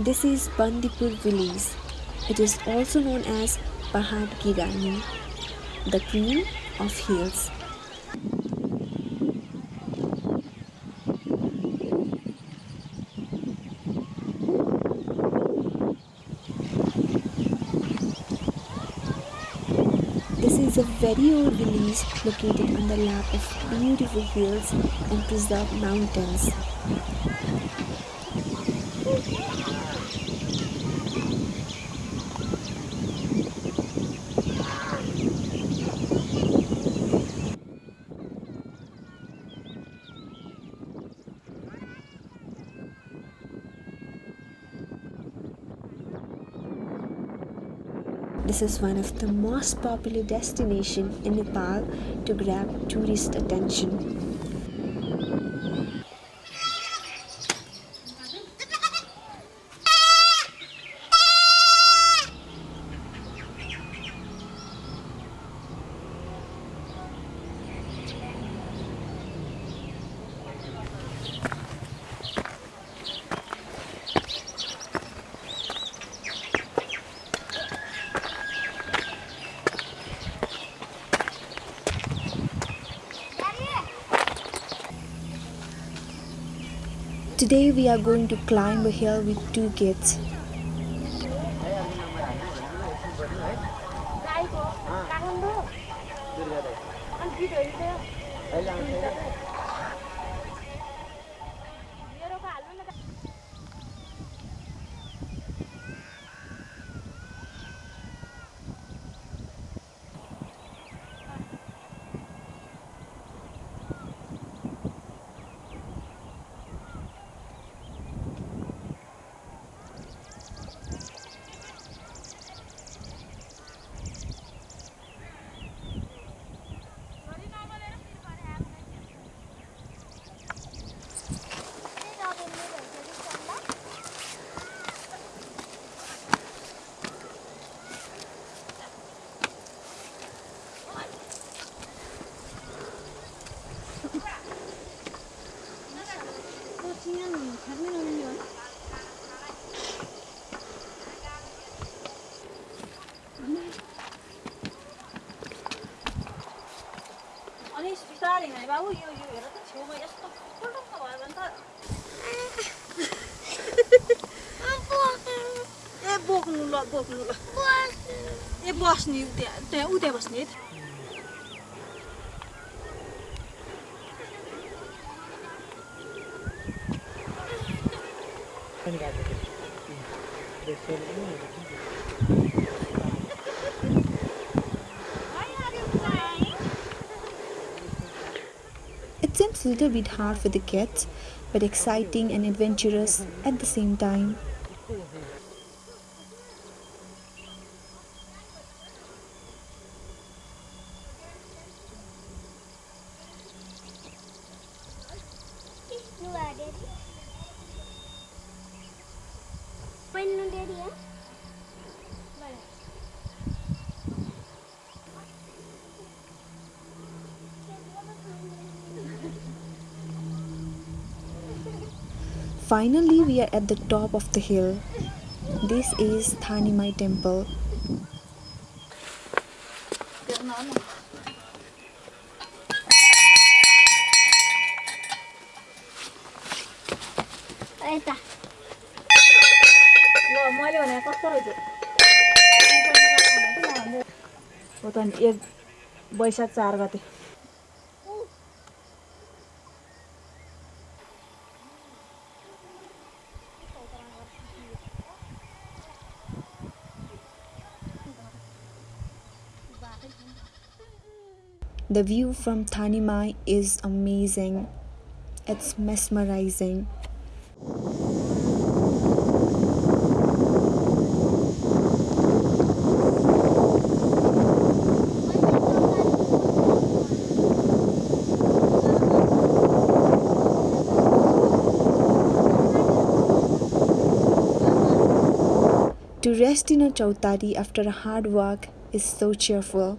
This is Bandipur village. It is also known as Pahad Ki the queen of hills. This is a very old village located on the lap of beautiful hills and preserved mountains. This is one of the most popular destination in Nepal to grab tourist attention. Today we are going to climb a hill with two kids. बोक्नु ल बोक्नु ल ए बस्ने त्यहाँ त्यहाँ उ त्यहाँ बस्ने है त It seems a little bit hard for the kids, but exciting and adventurous at the same time. Finally, we are at the top of the hill. This is Thanimai temple. यता ल मैले भने कस्तो रहेछ हो त नि एक वैशाख चार गते The view from Thanimai is amazing. It's mesmerizing. To rest in a chautari after a hard work is so cheerful.